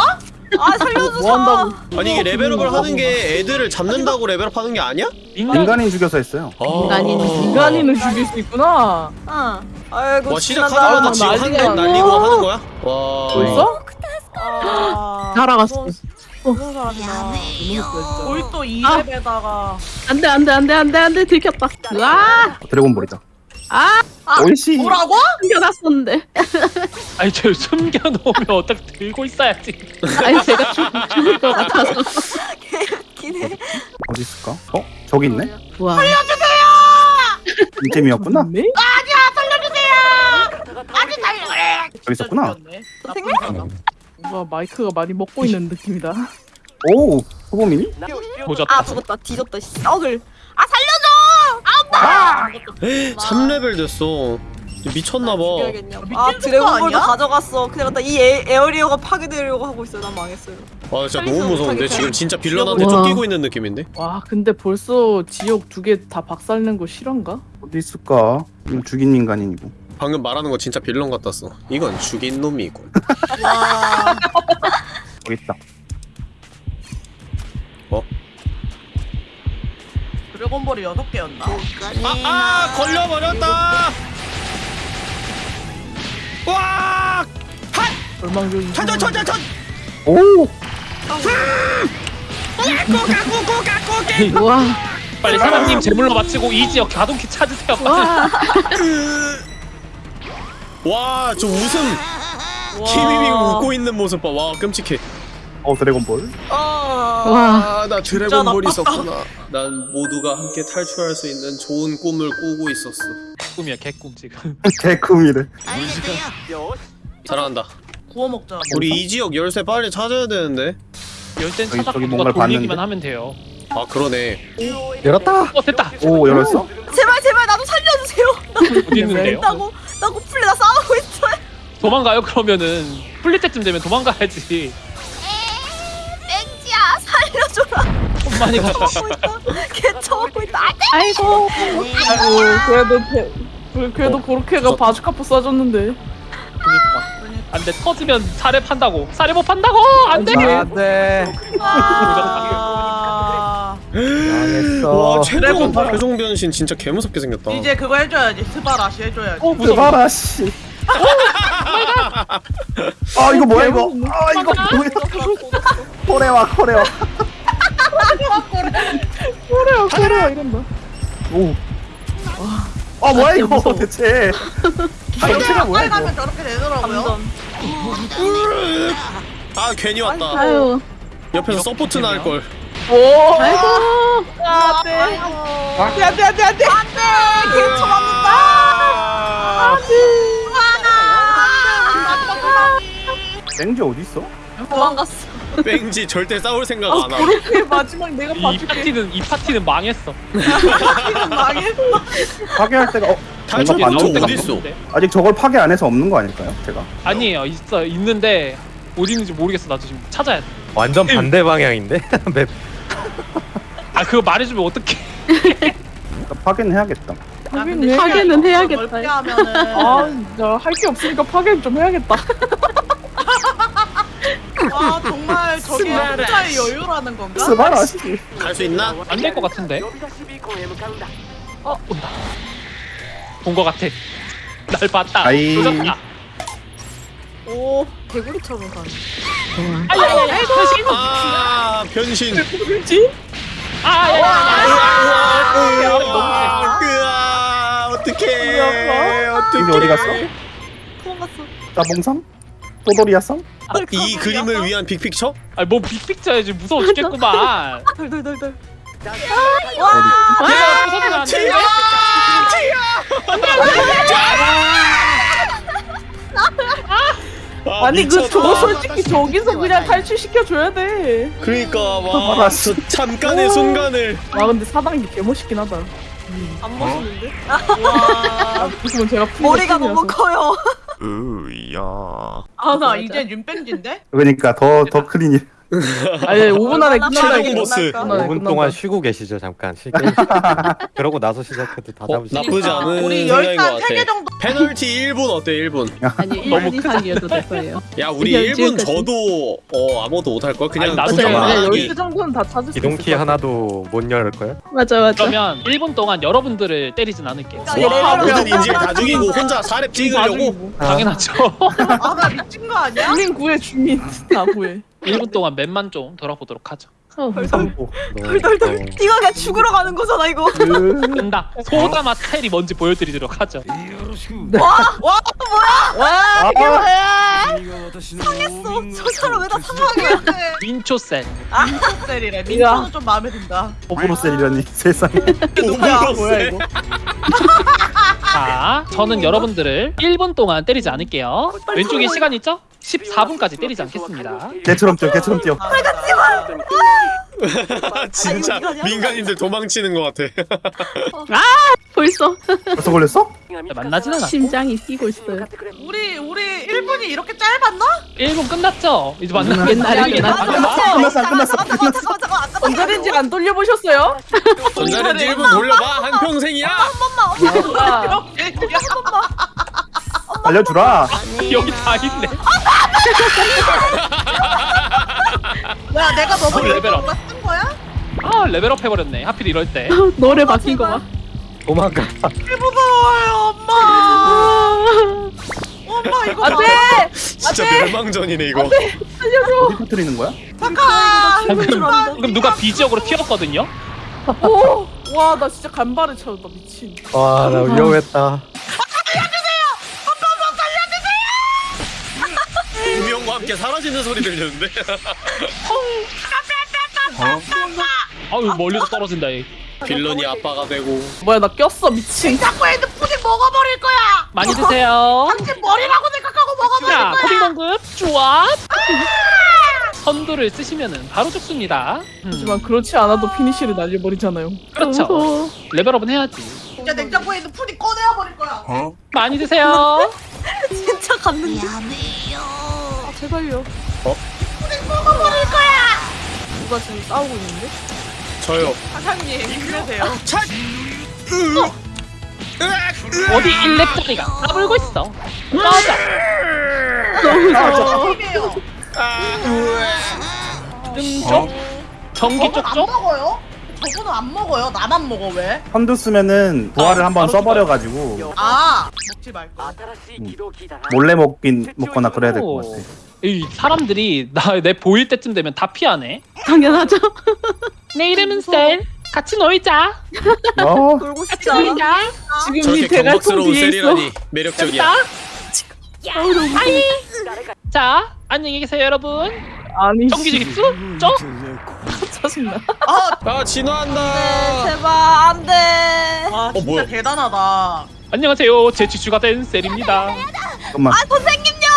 아 살려주자. 뭐 한다고? 아니 이게 레벨업을 하는 게 애들을 잡는다고 레벨업 하는 게 아니야? 인간 인간이 죽여서 했어요. 인간인 인간인을 죽일 수 있구나. 응. 아이고 와. 시작하자마자 아, 지금. 한대 날리고 하는 거야? 와 벌써? 아. 무슨 사람이야. 볼또 2렙에다가 안돼 안 돼 안 돼 안 돼 안 돼 들켰다. 와 드래곤볼이다. 아! 오이씨. 뭐라고? 숨겨놨었는데. <laughs> 아니 저 숨겨놓으면 어떻게 들고 있어야지. 아니 제가 죽, 죽을 것 같아서. 기네. 어디 있을까? 어? 저기 있네? 와. 이쯤이었구나. 네? 저기 있었구나. 뭔가 마이크가 많이 먹고 있는 느낌이다. 오, 후보민이? 보졌다. 아 죽었다. 뒤졌다. 씨. 썩을. 아 살려줘. 3레벨 됐어 미쳤나봐 아거 드래곤볼도? 가져갔어. 그냥 나이 에- 에어리어가 파괴되려고 하고 있어요. 난 망했어요. 와 진짜 너무 무서운데 지금 진짜 빌런한테 와. 쫓기고 있는 느낌인데 와 근데 벌써 지옥 두개 다 박살낸 거 실화인가? 어디 있을까? 죽인 인간이고. 방금 말하는 거 진짜 빌런 같았어 이건 죽인 놈이고 와. <laughs> 저기 있다. 드래곤볼이 6개였나? 아, 아 걸려버렸다 와 절망적인 천천 천천 천 오! 와. 빨리 사장님 제물로 마치고 이 지역 가동키 찾으세요. 와. 와, 저 웃음. 키미밍 웃고 있는 모습 봐. 와, 끔찍해. 어, 드래곤볼. 아. 아, 나 드래곤볼이 나빴다. 있었구나. 난 모두가 함께 탈출할 수 있는 좋은 꿈을 꾸고 있었어. 꿈이야 개꿈 지금. <laughs> 개꿈이래. 잘한다. 구워 먹자. 우리 이 지역 열쇠 빨리 찾아야 되는데. 열쇠 찾아서 저기 누가 돌리기만? 하면 돼요. 아, 그러네. 열었다. 어 됐다. 오, 열었어? 제발 제발 나도 살려주세요. 어디 있는데요? <laughs> 나고 나고 풀리 나 싸우고 있어요. 도망가요 그러면은 풀릴 때쯤 되면 도망가야지. 살려줘라. 엄마니 가. 쳐먹고 있다. 걔 쳐먹고 있다. 아이고. 아이고 그래도 배, 그- 그래도 고르케가 바주카포 쏴줬는데 그니까. 안돼 터지면 사례 판다고. 사례 못 판다고. 안돼. 안돼. 아. 와, 최종 최종 변신 진짜 개무섭게 생겼다. 이제 그거 해줘야지. すばらしい 해줘야지. 어. 봐라, 씨. 아, 이거 뭐야, 이거? 아, 이거 뭐야? これは, これは. 그래요 그래요 이런다 오. 아, 뭐야, 이거 대체. 전체가 뭐야, 이거? 가면 저렇게 되더라고요. 아, 괜히 왔다. 아유. 옆에서 서포트 나을 걸. 오 아이고. 안돼. 안돼 안돼 안돼 안돼 걔 쳐맞는다. 맹지 어디 있어? 도망갔어. 뺑지 절대 싸울 생각 안 하고. 고르케 마지막 내가 이 봐줄게 파티는 이 파티는 망했어. <laughs> 망했어. 파괴할 때가 어, 탈출 포트 있어? 없는데? 아직 저걸 파괴 안 해서 없는 거 아닐까요? 제가. 아니에요 있어 있는데 어디 있는지 모르겠어 나도 지금 찾아야 돼. 완전 반대 방향인데 <laughs> 맵. 아 그거 말해주면 어떡해. 그러니까 파괴는 해야겠다. 하긴 파괴는 해야겠다. 넓게 하면은 아 진짜 할 게 없으니까 파괴는 좀 해야겠다 <laughs> 아 정말 저게 혼자의 여유라는 건가? 스바라시. 갈 수 있나? 안 될 것 같은데. 어 온다. 본 것 같아. 날 봤다. 아이. 조졌다. 오 개구리처럼 가네. 아, 변신. 그렇지? 으아, 으아, 어떡해. 이게 어디 갔어? 도망갔어. 따봉삼? 또돌이야삼? 이 그림을 위한 빅픽처? 아뭐 빅픽처야 지금 무서워 죽겠구만. 덜덜덜덜. 내가 무서우면 안 돼. 아, 아니 그. 저거 솔직히 저기서 그냥 탈출시켜 줘야 돼. 그러니까 와, 잠깐의 순간을 와 근데 사당이 개멋있긴 하다. 안 멋있는데? <laughs> 아 그러면 제가 풀 머리가 너무 커요. 으야. 아 나 이제 윤뺑지인데? 그러니까 더 더 클린이. 아니 5분 안에 이거. 보스. 끝날까? 5분 동안 쉬고 계시죠 잠깐. 쉬 그러고 나서 시작해도 다 어, 잡으시죠. 나쁘지 않은 우리 생각인 것 열단 같아. 3개 정도 페널티 1분 어때 1분? 아니 너무 1분 이상이어도 될 거예요. 야 우리 그냥 1분 지금까지. 저도 어 아무도 못할 걸 그냥 아니, 나도 구경만 그냥 아니 하기. 10개 정도는 다 찾을 수 있을 기동키. 하나도 못 열을 걸? 맞아 맞아. 그러면 1분 동안 여러분들을 때리진 않을게요. 와 모든 인질 다 죽이고 혼자 사렙 찍으려고? 당연하죠. 아나 미친 거 아니야? 주민 구해 주민 다 구해. 1분 동안 맵만 좀 돌아보도록 하죠. 어, 삼보. 덜덜덜. 이거 그냥 죽으러 가는 거잖아 이거. 된다. 소다맛 스타일이 뭔지 보여드리도록 하죠. 와 이게 아, 뭐야? 상했어 저 사람 왜 다 상하게? 민초셀. 셀이래. 민초는 좀 마음에 든다. 오브로셀이라니 세상에. 오브로스. 뭐야 이거? <laughs> 자, 저는 여러분들을 1분 동안 때리지 않을게요. 왼쪽에 시간 있죠? 14분까지 때리지 않겠습니다. 개처럼 뛰어 개처럼 뛰어. 진짜 민간인들 도망치는 것 같아. 벌써 벌써 걸렸어? 만나지는 않고 심장이 뛰고 있어요. 우리 우리 1분이 이렇게 짧았나? 1분 끝났죠? 이제 만나 옛날에 끝났어. 끝났어 안 끝났어. 전자레인지 안 돌려보셨어요? 전자레인지 1분 돌려봐 한 평생이야. 아, 알려주라. 여기 다 있네. 뭐야 내가 너무 어, 레벨업. 쓴 거야? 아 레벨업 해버렸네. 하필 이럴 때. <laughs> 노래 바뀐 거 봐. 도망가. 무서워요 엄마. 엄마 이거 안돼. 진짜 멸망전이네 이거. 어디 터뜨리는 거야? 잠깐. 방금, 방금 누가 비지역으로 튀었거든요? 오. 와, 나 진짜 간발의 차였다 미친. 와, 나 위험했다. 함께 사라지는 소리 들리는데. 아유 멀리서 떨어진다 얘. 빌런이 아빠가 되고. 뭐야, 나 꼈어 미친. 자꾸 핸드 푸딩 먹어버릴 거야. 많이 드세요. 당신 머리라고 생각하고 먹어버릴 자, 거야. 코딩 공급 좋아. 선두를 쓰시면은 바로 죽습니다. 음, 하지만 그렇지 않아도 피니쉬를 날려버리잖아요. 그렇죠. 레벨업은 해야지. 진짜 냉장고에 있는 푸딩 꺼내야 버릴 거야. 많이 드세요. <laughs> 진짜 갔는데. 아, 제발요. 먹어버릴 거야. 누가 지금 싸우고 있는데? 저요. 사장님 힘내세요. 어디 1렙짜리가 까불고 있어. 맞아. 너무 무서워. 힘이에요. 음쪽 전기 저분 안 쪽쪽. 먹어요? 저분은 안 먹어요. 나만 먹어 왜? 선두 쓰면은 부활을 어, 한번 써버려가지고 아 먹지 말고. 몰래 먹긴 먹거나 그래야 될 것 같아. 이 사람들이 나 내 보일 때쯤 되면 다 피하네. 당연하죠. 내 이름은 셀. 같이 놀자. 어, <laughs> 놀고 같이? 놀자. 지금 이 저렇게 대갈통 경박스러운 뒤에 있어. 셀이라니 매력적이야. 아이. <laughs> 자, 안녕히 계세요, 여러분. 아니. 전기지기 쭉, 쭉. 짜증나. 아 진화한다. 네, 제발 안 돼. 와 진짜 뭐야? 대단하다. 안녕하세요, 제 지주가 된 셀입니다. 잠깐만. 선생님요.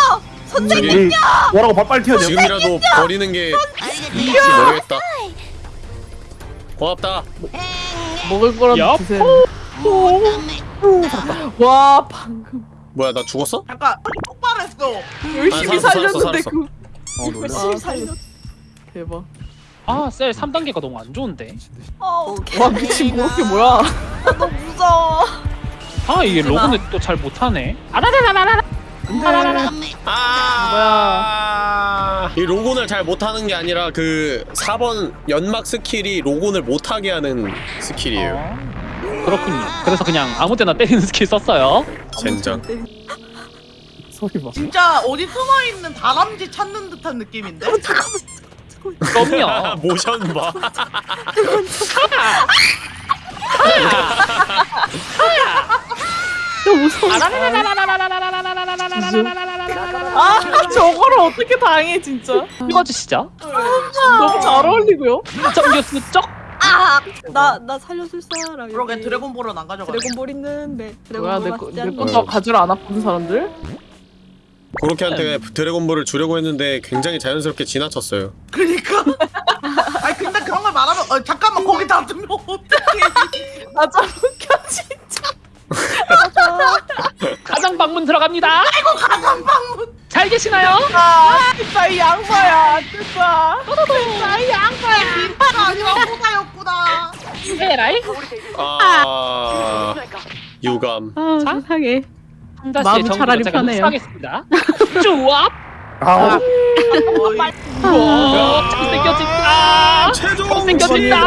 선생님. 우리 뭐라고 바- 빨리 튀어야 돼. 지금이라도 버리는 게 이지 모르겠다. 고맙다. 먹을 거라도 야, 드세요. 와, 방금 뭐야 나 죽었어? 잠깐 똑바로 했어. 열심히 아, 살았어, 살렸는데 살았어, 그 어. 실 살려. 대박. 아, 셀 3단계가 너무 안 좋은데. 어, 와 미친 그렇게 뭐야? 너무 무서워. 아, 이게 lock-on은 또 잘 못하네. 아라라라라라. 아 뭐야? 이 lock-on을 잘 못하는 게 아니라 그 4번 연막 스킬이 lock-on을 못하게 하는 스킬이에요. 어, 그렇군요. 그래서 그냥 아무 데나 때리는 스킬 썼어요. 젠장. 소리 봐. 진짜 어디 숨어 있는 다람쥐 찾는 듯한 느낌인데. 그럼요. <laughs> 모션 봐. 너 <laughs> 무 무서워. 아 저거를 어떻게 당해 진짜? 읽어주시죠. 너무 잘 어울리고요. 정교수 쪽. 아, 나, 나 살려줄 사람. 그러게. 드래곤볼은 안 가져가. 드래곤볼 있는데. 뭐야 드래곤볼 내거 맞지 내 않니? 것도 가지를 않았거든 사람들. 고로케한테 드래곤볼을 주려고 했는데 굉장히 자연스럽게 지나쳤어요. 그니까. <laughs> 아니 근데 그런 걸 말하면 어, 잠깐만 거기 놔두면 어떡해. 아참 웃겨 진짜. <laughs> 가장 방문 들어갑니다. 아이고 가장 방문. 잘 계시나요? 아이 양파야. 진짜 이 양파야 민파가 아니라 호다였구나. 에라이. 아 유감. 아 자? 세상에. 정보를 차라리 편해요. 흡수 <laughs> 하겠습니다. 쭈압. 아, 우와, 잘생겨진다. 최종 잘생겨진다.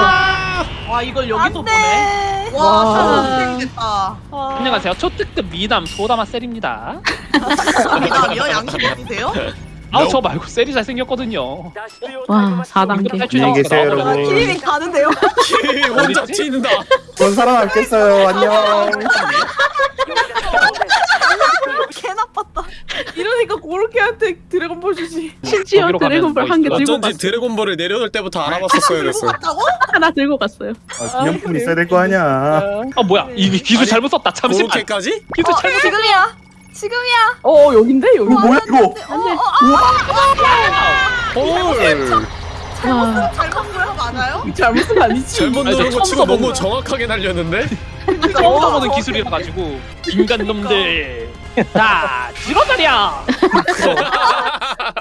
와 이걸 여기서 안 보네. 돼. 와 됐다. 안녕하세요. 초특급 미남 소다마 셀입니다. 미남이요? 양심 있으세요? 아우 저 말고 셀이 잘생겼거든요. 와 4단계. 탈출 안녕히 계세요. 여러분. 키리밍 가는데요. 키리 <laughs> 혼자 튄다. 전 살아남겠어요. 안녕. <laughs> 개 나빴다. 이러니까 고로케한테 드래곤볼 주지. 심지어 드래곤볼 뭐한개 들고 어쩐지 갔어. 드래곤볼을 내려놓을 때부터 알아봤었어야 들고 됐어. 갔다고? 하나 들고 갔어요. 아, 기념품 있어야 될 거 아니야. 아 뭐야 이 기술 잘못 썼다. 잠시만. 그렇게까지? 기술 잘못 썼다. 지금이야. 지금이야. 어 여긴데 여기. 이거 뭐야 이거? 헐. 와 잘못 거야 맞아요? 잘못은 아니지. 잘못 아니, 저 누른 거 치고 너무. 정확하게 날렸는데? 처음 써보는 기술이라 가지고 인간 놈들. 자 찍어버려.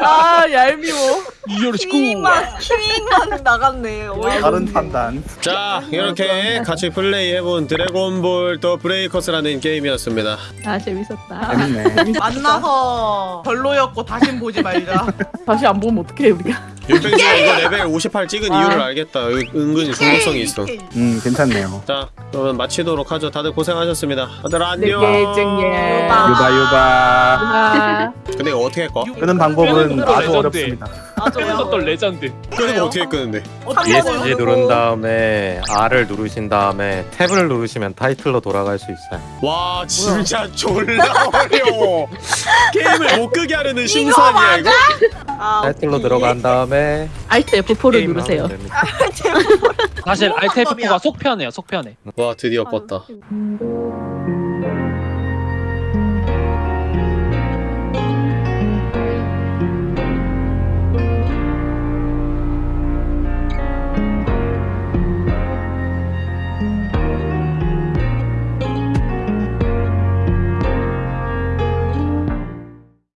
아 얄미워. 이열시고. 키윙만 키윙만 나갔네. 다른 판단. 자 이렇게 같이 플레이해본 드래곤볼 더 브레이커스라는 게임이었습니다. 아, 재밌었다. 재밌네. <laughs> 만나서 별로였고 다신 보지 말자. <laughs> 다시 안 보면 어떡해 우리가. 윤팽씨가 이거 레벨 58 찍은 이유를 알겠다. 은- 은근히 중독성이 있어. 음 괜찮네요. 자 그러면 마치도록 하죠. 다들 고생하셨습니다. 다들 안녕. 내게 쟁예. 유바 유바. 아, 근데 이거 어떻게 꺼? 끄는 방법은 끄는 아주. 어렵습니다. 했었던 레전드. 끄는 거 어떻게 끄는데? ESC 누른 다음에 R을 누르신 다음에 tab을 누르시면 타이틀로 돌아갈 수 있어요. 와 진짜 <laughs> 졸라 어려워. 게임을 못 끄게 하려는 심산이야 이거. 아, 타이틀로 들어간 다음에 알트 F4를 게임을 누르세요. 하면 됩니다. <laughs> 사실 알테프가 속편해요. 속편해. 와 드디어 껐다. 음.